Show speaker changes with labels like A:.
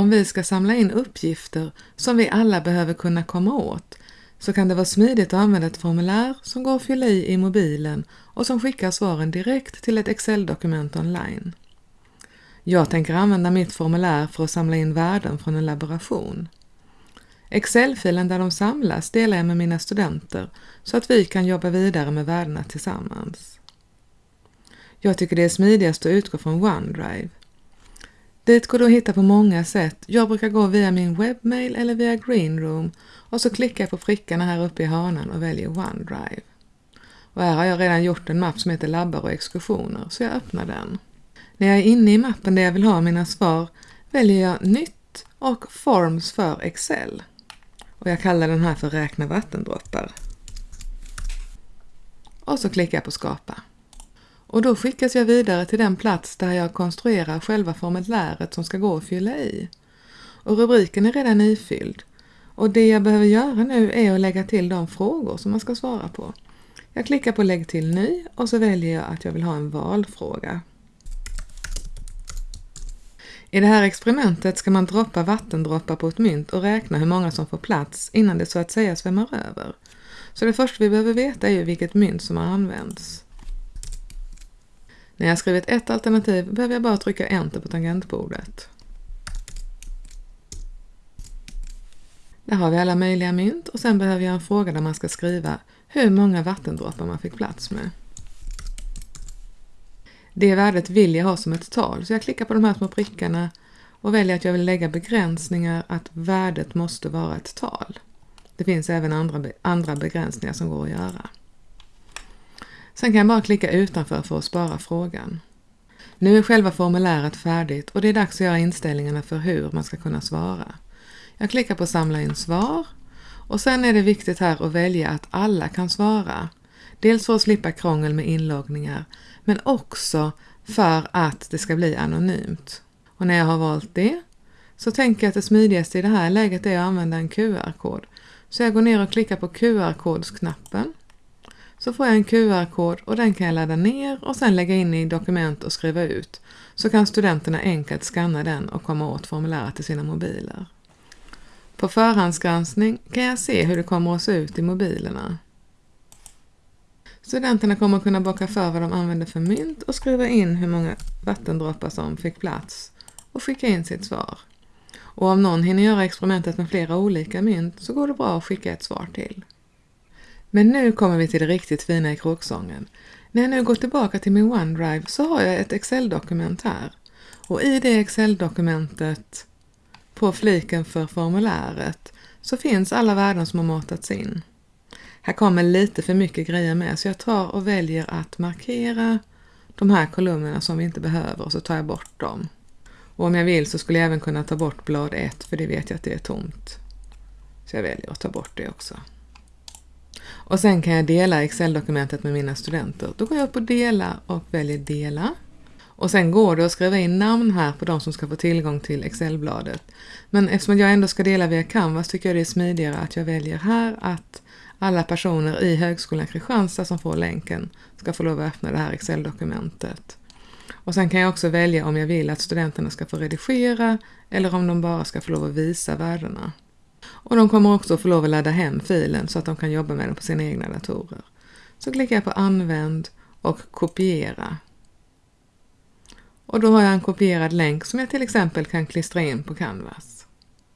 A: om vi ska samla in uppgifter som vi alla behöver kunna komma åt så kan det vara smidigt att använda ett formulär som går att fylla i i mobilen och som skickar svaren direkt till ett Excel-dokument online. Jag tänker använda mitt formulär för att samla in värden från en laboration. Excel-filen där de samlas delar jag med mina studenter så att vi kan jobba vidare med värdena tillsammans. Jag tycker det är smidigast att utgå från OneDrive. Dit går du att hitta på många sätt. Jag brukar gå via min webbmail eller via Greenroom och så klickar jag på prickarna här uppe i hörnan och väljer OneDrive. Och här har jag redan gjort en mapp som heter labbar och exkursioner så jag öppnar den. När jag är inne i mappen där jag vill ha mina svar väljer jag Nytt och Forms för Excel. Och jag kallar den här för Räkna vattendroppar. Och så klickar jag på Skapa. Och då skickas jag vidare till den plats där jag konstruerar själva formuläret som ska gå att fylla i. Och rubriken är redan ifylld. Och det jag behöver göra nu är att lägga till de frågor som man ska svara på. Jag klickar på Lägg till ny och så väljer jag att jag vill ha en valfråga. I det här experimentet ska man droppa vattendroppar på ett mynt och räkna hur många som får plats innan det så att säga svämmar över. Så det första vi behöver veta är ju vilket mynt som har använts. När jag skrivit ett alternativ behöver jag bara trycka Enter på tangentbordet. Där har vi alla möjliga mynt och sen behöver jag en fråga där man ska skriva hur många vattendroppar man fick plats med. Det värdet vill jag ha som ett tal så jag klickar på de här små prickarna och väljer att jag vill lägga begränsningar att värdet måste vara ett tal. Det finns även andra, andra begränsningar som går att göra. Sen kan jag bara klicka utanför för att spara frågan. Nu är själva formuläret färdigt och det är dags att göra inställningarna för hur man ska kunna svara. Jag klickar på samla in svar och sen är det viktigt här att välja att alla kan svara. Dels för att slippa krångel med inloggningar men också för att det ska bli anonymt. Och när jag har valt det så tänker jag att det smidigaste i det här läget är att använda en QR-kod. Så jag går ner och klickar på QR-kodsknappen så får jag en QR-kod och den kan jag ladda ner och sen lägga in i dokument och skriva ut. Så kan studenterna enkelt skanna den och komma åt formuläret till sina mobiler. På förhandsgranskning kan jag se hur det kommer att se ut i mobilerna. Studenterna kommer att kunna bocka för vad de använder för mynt och skriva in hur många vattendroppar som fick plats och skicka in sitt svar. Och om någon hinner göra experimentet med flera olika mynt så går det bra att skicka ett svar till. Men nu kommer vi till det riktigt fina i kråksången. När jag nu går tillbaka till min OneDrive så har jag ett Excel-dokument här. Och i det Excel-dokumentet på fliken för formuläret så finns alla värden som har matats in. Här kommer lite för mycket grejer med så jag tar och väljer att markera de här kolumnerna som vi inte behöver och så tar jag bort dem. Och om jag vill så skulle jag även kunna ta bort blad 1 för det vet jag att det är tomt. Så jag väljer att ta bort det också. Och sen kan jag dela Excel-dokumentet med mina studenter. Då går jag upp på dela och väljer dela. Och sen går det att skriva in namn här på de som ska få tillgång till Excel-bladet. Men eftersom jag ändå ska dela via Canvas tycker jag det är smidigare att jag väljer här att alla personer i Högskolan Kristianstad som får länken ska få lov att öppna det här Excel-dokumentet. Och sen kan jag också välja om jag vill att studenterna ska få redigera eller om de bara ska få lov att visa värdena. Och de kommer också få lov att ladda hem filen så att de kan jobba med den på sina egna datorer. Så klickar jag på använd och kopiera. Och då har jag en kopierad länk som jag till exempel kan klistra in på Canvas.